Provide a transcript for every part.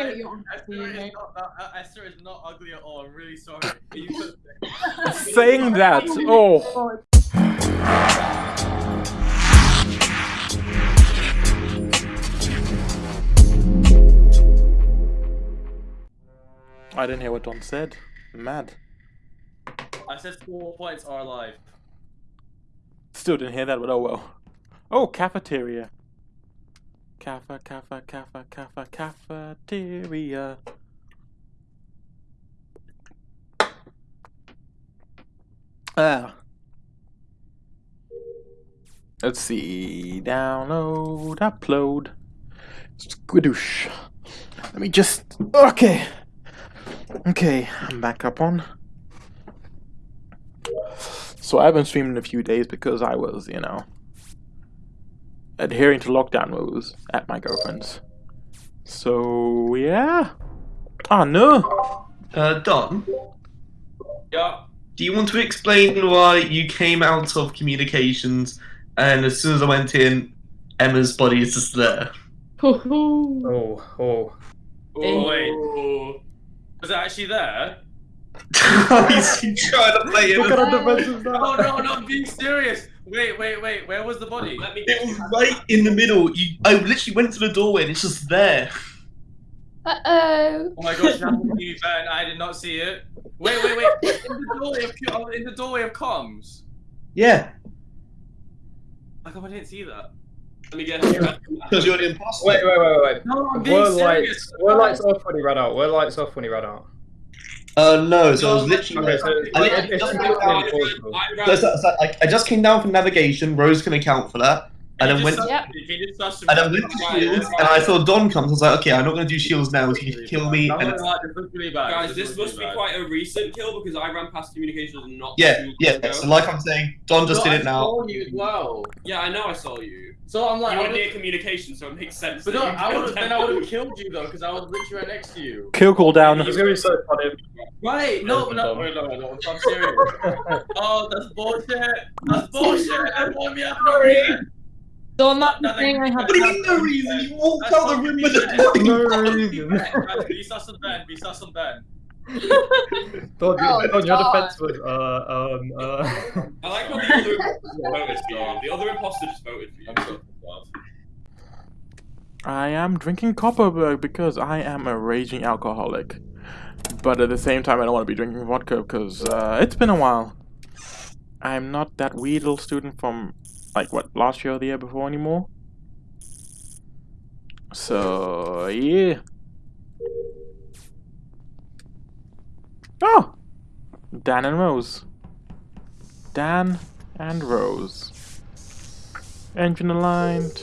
Esther, your Esther, is not, uh, Esther is not ugly at all. I'm really sorry. You Saying that, oh. I didn't hear what Don said. Mad. I said four points are alive. Still didn't hear that, but oh well. Oh, cafeteria. Cafa, cafa, cafa, cafa, cafeteria. Ah. Let's see. Download, upload. Squidoosh. Let me just. Okay. Okay, I'm back up on. So I haven't streamed in a few days because I was, you know, adhering to lockdown rules at my girlfriend's. So yeah. Oh no. Uh, Don, Yeah. do you want to explain why you came out of communications and as soon as I went in, Emma's body is just there? Hoo-hoo. Oh, oh. Oh, wait. Was it actually there? He's trying to play Look it. at how defensive that. Oh no, no, I'm being serious. Wait, wait, wait. Where was the body? Let me. It was right in the middle. You, I literally went to the doorway and it's just there. Uh-oh. Oh my gosh, that would be. I did not see it. Wait, wait, wait. In the doorway of oh, in the doorway of comms. Yeah, How come I didn't see that? Let me get because you're the imposter. Wait, wait, wait, wait. No, I'm being Were serious. lights, were lights off when he ran out? Were lights off when he ran out? Uh, no, so I was literally. I just came down from navigation. Rose can account for that. And then went, Yep. If you just touch and then went to shields, and I saw Don come. So I was like, okay, I'm not gonna do shields now. So he can kill me. And no, no, this really bad. guys, this looks must really be bad. quite a recent kill because I ran past communications and not yeah, yeah. long ago. So like I'm saying, Don just No, did I it now. saw you as well. Yeah, I know I saw you. So I'm like, you I were would- near communication, so it makes sense. but no, I would then. I would have killed you though, because I was literally right next to you. Kill cooldown. It's gonna be so funny. Right? No, no, wait, no, no, I'm serious. oh, that's bullshit. That's bullshit. Everyone me up no reason. Don, that's the Nothing. thing I have. What do you mean no reason? You walked That's out the room with the shit. body. No reason. Be sus and Ben. Be sus and Ben. Don, Oh, you, Don, your defense was, uh, um, uh. I like how the other imposter voted for you. The other imposter just voted for you. I'm so glad. I am drinking Kopparberg because I am a raging alcoholic. But at the same time, I don't want to be drinking vodka because uh, it's been a while. I'm not that Weedle student from, like, what, last year or the year before anymore? So, yeah. Oh! Dan and Rose. Dan and Rose. Engine aligned.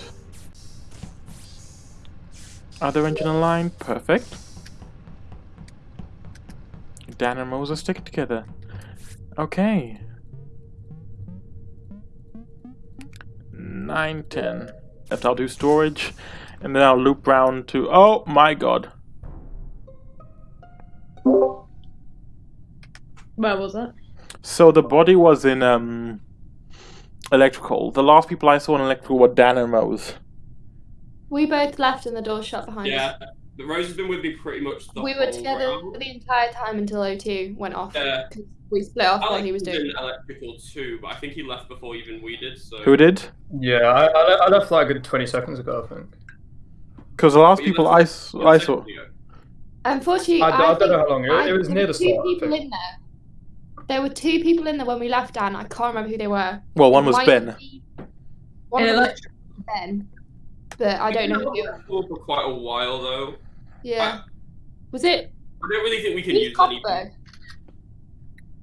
Other engine aligned, perfect. Dan and Rose are sticking together. Okay. 9, 10. Left I'll do storage. And then I'll loop round to. Oh my god. Where was that? So the body was in um electrical. The last people I saw in electrical were Dan and Rose. We both left and the door shut behind us. Yeah, the Rose has been with me pretty much the We were together round. the entire time until O2 went off. Yeah. 'cause We split off while Alex he was was doing in electrical too, but I think he left before even we did. So Who did? Yeah, I, I, le- I left like a good 20 seconds ago, I think. Because the last people left- I, s- I saw. seconds ago. Unfortunately, I don't think know how long. It, I- it was there near were the two start. I people in there. There were two people in there when we left Dan. I can't remember who they were. Well, one was might Ben. One of Yeah, them like- was Ben. But I don't know who. For quite a while though. Yeah. Was it I don't really think we can use any. Kopparberg?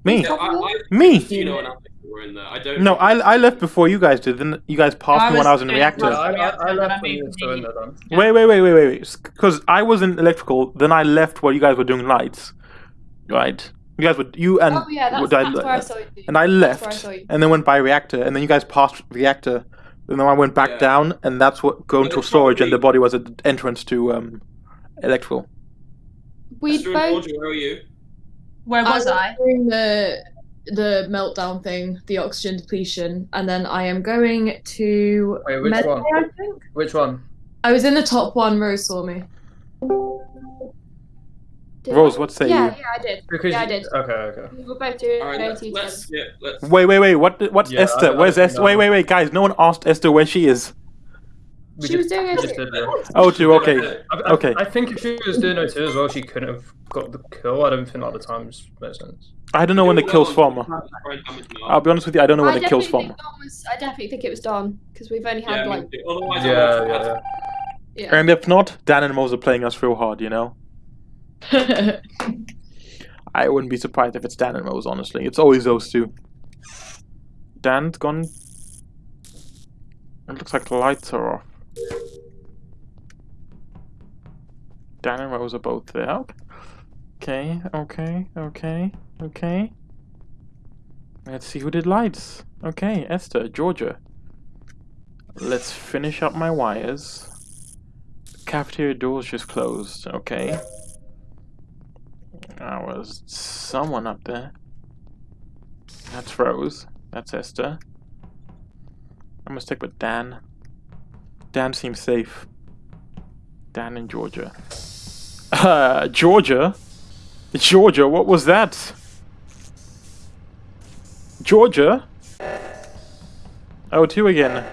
Me. Yeah, I, I, Me. you know, and Alex were in there. I don't. No, I, I left before you guys did. Then you guys passed me when I was in doing- Yeah, reactor. I, I, I left when you were still in there, Don. Wait, wait, wait, wait, wait, wait. Because I was in electrical, then I left while you guys were doing lights, right? You guys were you and Oh yeah, that's, would I- that's where I saw you. and I That's where I left, saw you. and then went by reactor, and then you guys passed reactor, and then I went back Yeah. down, and that's what going But to it's storage, and the body was at the entrance to um electrical. We both. Georgia, where are you? Where was I? doing the the meltdown thing, the oxygen depletion, and then I am going to. Wait, which Medbay, one? I think Which one? I was in the top one. Rose saw me. Did Rose, I? what say yeah, you? Yeah, I did. Because yeah, I did. Okay, okay. We were both doing All right, let's, let's tests. skip. Let's. Wait, wait, wait. What? What's Yeah, Esther? I Where's don't Esther? know. Wait, wait, wait, guys. No one asked Esther where she is. We She was doing it. just did. Oh, two. Okay. I, I, Okay. I think if she was doing it too as well, she couldn't have got the kill. I don't think like the times makes sense. I don't know when the kills from. I'll be honest with you. I don't know when I the kills definitely from. was. I definitely think it was Dawn because we've only had me like. Otherwise, Yeah, yeah, yeah. Yeah. And if not, Dan and Mose are playing us real hard. You know. I wouldn't be surprised if it's Dan and Mose. Honestly, it's always those two. Dan's gone. It looks like the lights are off. Dan and Rose are both there. Okay, okay, okay, okay. Let's see who did lights. Okay, Esther, Georgia. Let's finish up my wires. Cafeteria doors just closed. Okay. There was someone up there. That's Rose. That's Esther. I'm gonna stick with Dan. Dan seems safe. Dan and Georgia. Uh, Georgia? Georgia, what was that? Georgia? Oh, two again.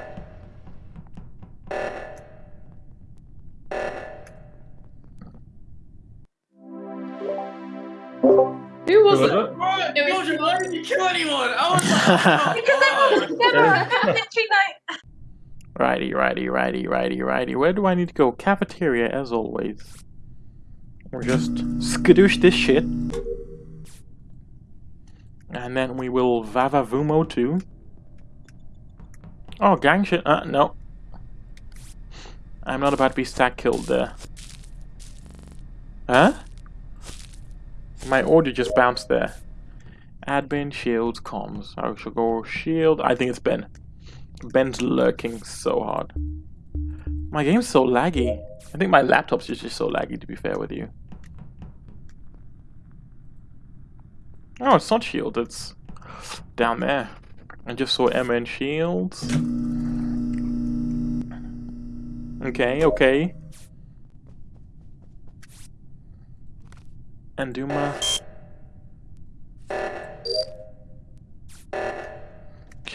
Who was Who was it? it? What? It was- Georgia, why didn't you kill anyone? I was like, Because oh, everyone never entry night. Righty, righty, righty, righty, righty. Where do I need to go? Cafeteria, as always. Or just skadoosh this shit. And then we will Vavavumo too. Oh, gang shit. Uh, no. I'm not about to be stack killed there. Huh? My order just bounced there. Admin, shields, comms. I shall go shield. I think it's Ben. Ben's lurking so hard. My game's so laggy. I think my laptop's just, so laggy, to be fair with you. Oh, it's not shield, it's down there. I just saw and shields. Okay, okay. And Duma.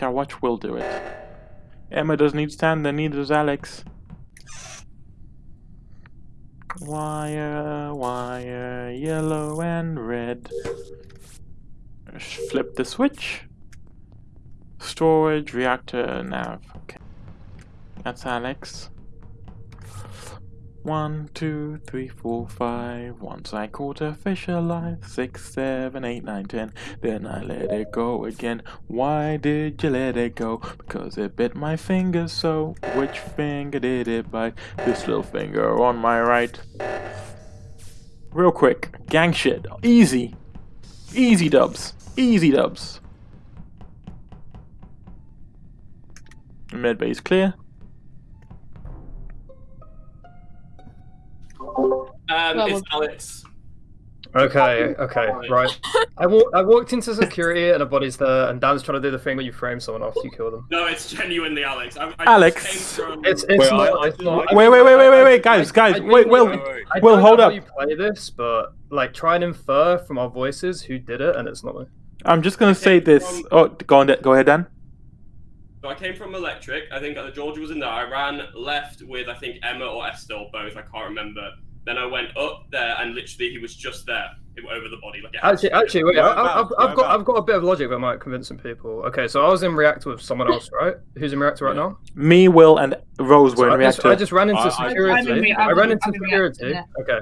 Watch will do it. Emma doesn't need stand, then neither does Alex. Wire, wire, yellow and red. Flip the switch. Storage, reactor, nav. Okay. That's Alex. One, two, three, four, five. Once I caught a fish alive. Six, seven, eight, nine, ten. Then I let it go again. Why did you let it go? Because it bit my finger so. Which finger did it bite? This little finger on my right. Real quick. Gang shit. Easy. Easy dubs. Easy dubs. Med base clear. Um, Well, it's Alex. Okay, okay, right. I, wa- I walked into security and a body's there, and Dan's trying to do the thing where you frame someone after you kill them. No, it's genuinely Alex. I, I Alex. Just from... It's it's Wait, not. I- it's not Wait, wait, wait, wait, wait, wait, I- guys, I- guys, I wait, don't Will, know- I Will, hold up. you play this, but like try and infer from our voices who did it, and it's not me. I'm just gonna say this. Oh, go on, go ahead, Dan. So I came from Electric. I think uh, Georgia was in there. I ran left with I think Emma or Esther or both. I can't remember. Then I went up there and literally he was just there over the body. Like Actually, actually, wait. I, I, I've, Whereabouts? I've got I've got a bit of logic that might convince some people. Okay, so I was in reactor with someone else, right? Who's in reactor right now? Me, Will, and Rose were So in I, just, reactor. I just ran into I- I- security. I'm I I'm ran into I'm in reactor, security. Okay.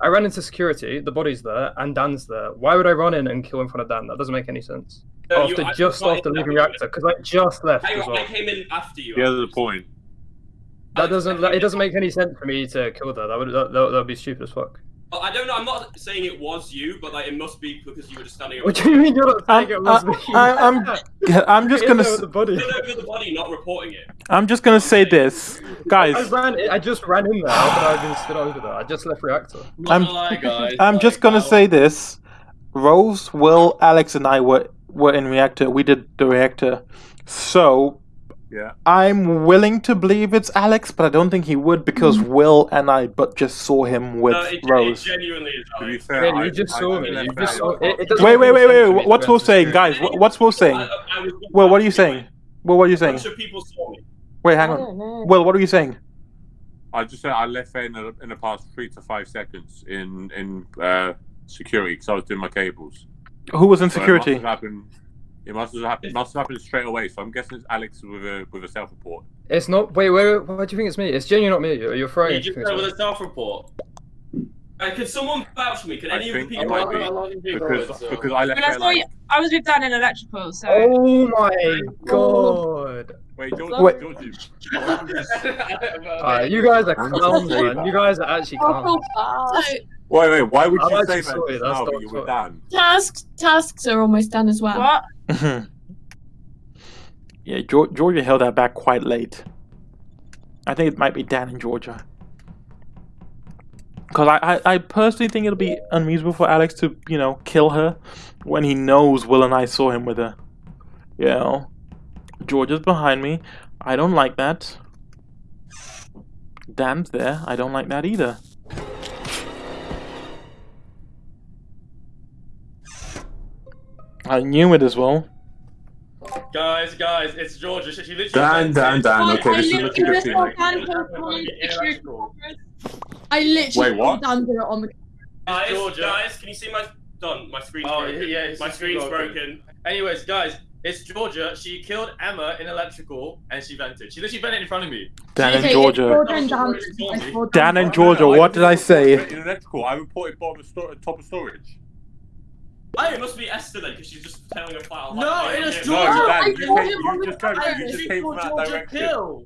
I ran into security. The body's there, and Dan's there. Why would I run in and kill in front of Dan? That doesn't make any sense. No, after I- just after leaving reactor, because I just left I, as well. I came in after you. Yeah, the point. That doesn't. It doesn't make any sense for me to kill that. That would that, that would be stupid as fuck. Well, I don't know. I'm not saying it was you, but like it must be because you were just standing. What do you mean you're not I'm, it was me? I, am I'm just You're gonna, in s- the body. Standing over the body, not reporting it. I'm just gonna say this, I guys. ran. I just ran in there, but I've been stood over there. I just left reactor. I'm- gonna lie, guys. I'm just gonna I'll- say this. Rose, Will, Alex, and I were were in reactor. We did the reactor, so Yeah. I'm willing to believe it's Alex, but I don't think he would because Will and I but just saw him with No, it, it Rose. genuinely is Alex. fair, Yeah, you just I, saw I me. You just saw. It, it Wait, wait, wait, wait, wait. What's Will saying, guys? What's Will saying? I, I Will, what are you saying? Will, what are you saying? bunch of people saw me. Wait, I hang on. don't. Will, what are you saying? I just said I left there in the, in the past three to five seconds in in uh, security because I was doing my cables. Who was in security? It must have happened. It must have happened. Must have happened straight away. So I'm guessing it's Alex with a with a self report. It's not. Wait, wait, wait. Why do you think it's me? It's genuinely not me. You're, you're throwing. You just said with a self-report. Uh, can someone vouch for me? Can I any of the people? it might be because because I left I there saw you. I was with Dan in electrical, so. Oh my god! Wait, George, Wait. George, Alright, you guys are clowns, man. You guys are actually clowns. So, Wait, wait. Why would I'm you actually say that sorry, that's now? you were what- Dan. Tasks tasks are almost done as well. what? yeah, Georgia held that back quite late. I think it might be Dan in Georgia. Because I, I, I personally think it'll be unreasonable for Alex to, you know, kill her when he knows Will and I saw him with her. You know? Georgia's behind me. I don't like that. Dan's there. I don't like that either. I knew it as well. Guys, guys, it's Georgia. She, she literally. Dan, Dan, Dan. I- Okay, I this is looking good just for you. Dan post it on the Electrical. I literally Wait, what? Dan do it on the Guys, Georgia. guys, can you see my done? My screen's Oh, broken. yeah, my screen's broken. broken. Anyways, guys, it's Georgia. She killed Emma in electrical and she vented. She literally vented in front of me. Dan Okay, and it's Georgia. Georgia and Dan. Georgia told me. I saw Dan and Georgia, what did I say? In electrical, I reported bottom of top of storage. Oh, it must be Esther then, because she's just telling a file. No, it is yeah, Georgia. No, I Dan, you, saw him on you just came, camera. you just came from that Georgia direction. kill.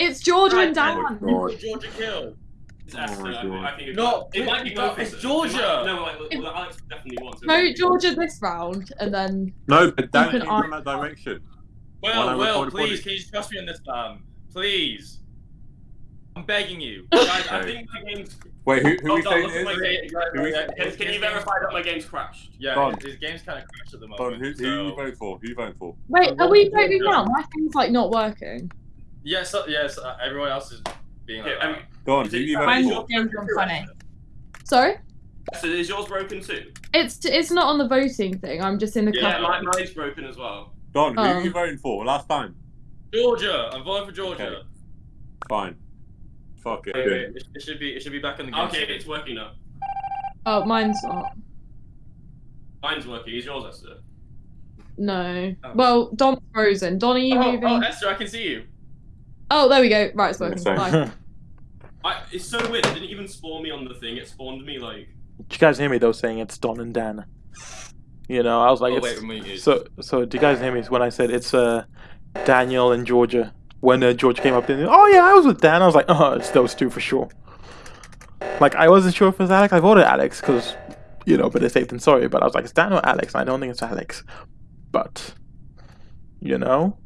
It's Georgia and Dan. Oh my Georgia kill. It's oh Esther. Oh I, I think it's No, it might be no, both. it's. Georgia. Might- no, like, well, Alex definitely wants it. No, Georgia this round, and then No, but Dan Keep came an from that direction. When I Will, Will, reported please, can you trust me on this, man? Please. I'm begging you. Guys, I think my game's. Wait, who, who Oh, we God, saying look it at my is? game. Who we- Can, can you verify that my game's crashed? Yeah, Don. his, his game's kind of crashed at the Don, moment. who, who so... you voting for? Who are you voting for? wait, are we voting now? My thing's like not working. Yes, uh, yes, uh, everyone else is being Okay, like um, that. Don, Is who it- you voting for? not games gone funny. Sorry, So is yours broken too? it's it's not on the voting thing. I'm just in the Yeah, camera. mine, mine's broken as well. Don, who Oh. you voting for? Last time. Georgia, I'm voting for Georgia. Okay. Fine. Fuck it. Wait, wait, it, it should be it should be back in the game. Okay, it's working now. Oh, mine's not. Mine's working. Is yours, Esther? No. Oh. Well, Dom's frozen. Don, are you Oh, moving? oh, Oh, Esther, I can see you. Oh, there we go. Right, it's working. Bye. I, it's so weird. It didn't even spawn me on the thing. It spawned me like. Did you guys hear me though saying it's Don and Dan? You know, I was like, oh it's, wait, so so. Do you guys hear me when I said it's uh Daniel and Georgia? When uh, Georgia came up, then oh yeah, I was with Dan. I was like, oh, it's those two for sure. Like I wasn't sure if it was Alex. I voted Alex because you know, better safe than sorry. But I was like, it's Dan or Alex. And I don't think it's Alex. But you know,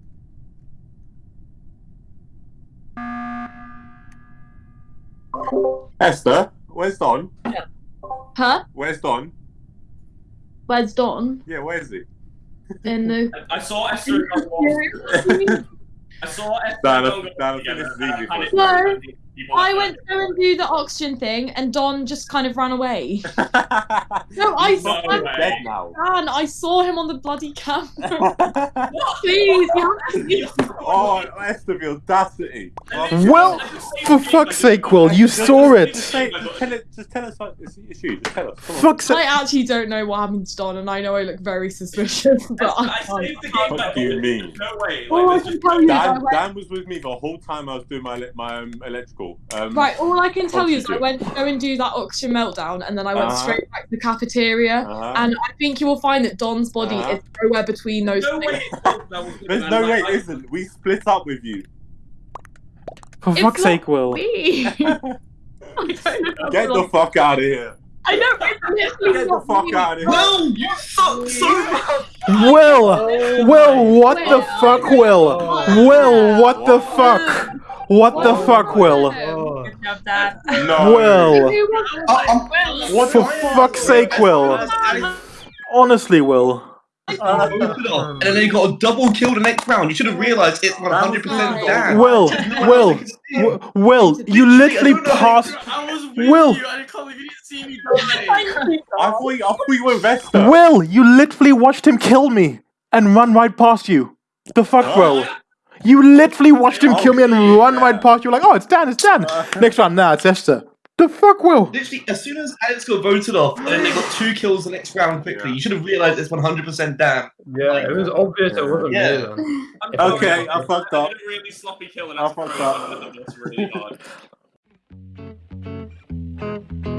Esther, where's Don? Yeah. Huh? Where's Don? Where's Don? Yeah, where's he? In the. I, I saw Esther. and Don- I saw Esther. Dan, and Don Dan, go together, this is easy panicked for us. and people I went to go and do the oxygen thing, and Don just kind of ran away. No, I saw No fucking dead now. Dan. I saw him on the bloody camera. Please, you have to oh, Esther, the audacity. Well, for fuck's sake, Will, you saw it. Just, say, just tell. Just tell us. It's it's you. Just tell us. Come on. Fuck's I actually don't know what happened to Don, and I know I look very suspicious, but I I can't. saved the game What back. do you mean? No way. All I can tell you Dan, Dan was with me the whole time I was doing my ele- my um, electrical. Um, Right, all I can tell you is I Oxygen. went to go and do that oxygen meltdown, and then I went Uh-huh. straight back to the cafeteria. uh-huh. And I think you will find that Don's body Uh-huh. is nowhere between those no things. way. There's no way I- it isn't. We split up with you. For It's fuck's not sake, Will. Me. I don't know. Get the fuck out of here. I know. It's literally Get the fuck me. out of here. Will, you suck so much. Will! Oh Will, what the fuck, Will? Will, what the fuck? What the fuck, Will? Oh. Good job, Dan. No. Will, Who was it? I- for fuck's sake, Will. Honestly, Will. voted off, and then they got a double kill the next round. You should have realised it's 100% Dan. Will, Will, W- Will, you literally passed. I was Will. you, I can't believe you didn't see me. I thought you, I thought you were Vesta. Will, you literally watched him kill me and run right past you. The fuck, bro? You literally watched him oh, kill me and run right past you. Like, oh, it's Dan, it's Dan. Uh-huh. Next round, nah, it's Esther. The fuck, Will? Literally, as soon as Alex got voted off and they got two kills the next round quickly, yeah. you should have realised it's 100% Dan. Yeah, like, it was obvious it wasn't yeah. yeah. okay, I fucked up. I really sloppy kill and I fucked up. That's really hard.